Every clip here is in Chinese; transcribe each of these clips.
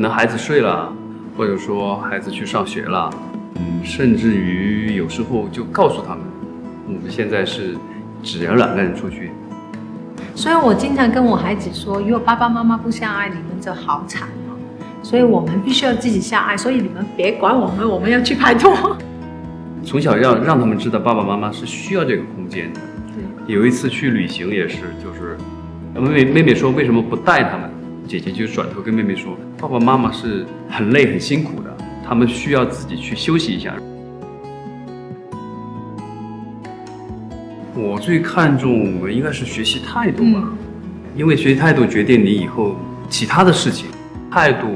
能孩子睡了，或者说孩子去上学了，嗯，甚至于有时候就告诉他们，我们现在是只要两个人出去。所以我经常跟我孩子说，如果爸爸妈妈不相爱，你们就好惨哦。所以我们必须要自己相爱，所以你们别管我们，我们要去拍拖。从小要让他们知道爸爸妈妈是需要这个空间的。对，有一次去旅行也是，就是妹妹妹妹说为什么不带他们，姐姐就转头跟妹妹说，爸爸妈妈是很累很辛苦的，他们需要自己去休息一下。我最看重应该是学习态度吧，因为学习态度决定你以后其他的事情。态度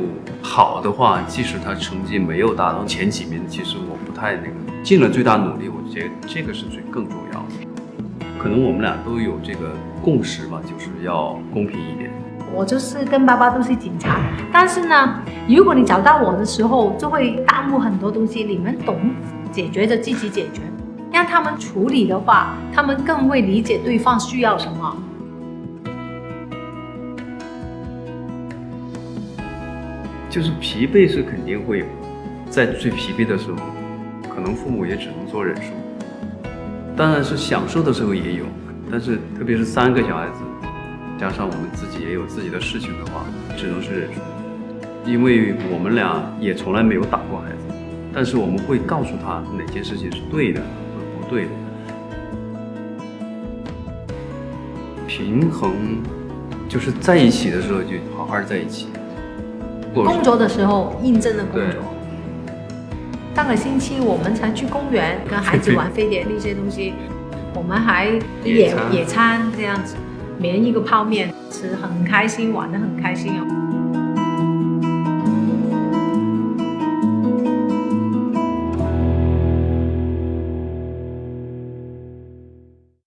好的话，即使他成绩没有达到前几名，其实我不太那个，尽了最大努力，我觉得这个是最更重要的。可能我们俩都有这个共识吧，就是要公平一点。我就是跟爸爸都是警察，但是呢，如果你找到我的时候，就会耽误很多东西。你们懂解决就积极解决，让他们处理的话，他们更会理解对方需要什么。就是疲惫是肯定会有，在最疲惫的时候，可能父母也只能做忍受。当然是享受的时候也有，但是特别是三个小孩子，加上我们自己也有自己的事情的话，只能是忍住。因为我们俩也从来没有打过孩子，但是我们会告诉他哪件事情是对的或者不对的。平衡就是在一起的时候就好好在一起。工作的时候印证的工作。上个星期我们才去公园跟孩子玩飞碟那些东西，我们还野野餐这样子，每人一个泡面吃，很开心，玩得很开心哦。